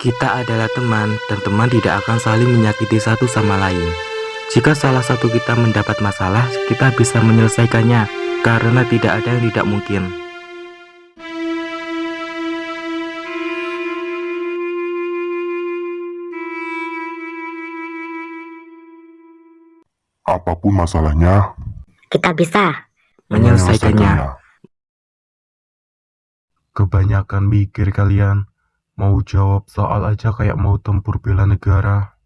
Kita adalah teman, dan teman tidak akan saling menyakiti satu sama lain. Jika salah satu kita mendapat masalah, kita bisa menyelesaikannya, karena tidak ada yang tidak mungkin. Apa pun masalahnya, Kita bisa. Menyelesaikannya. Kebanyakan mikir kalian. Mau jawab soal aja kayak mau tempur bela negara.